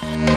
Bye.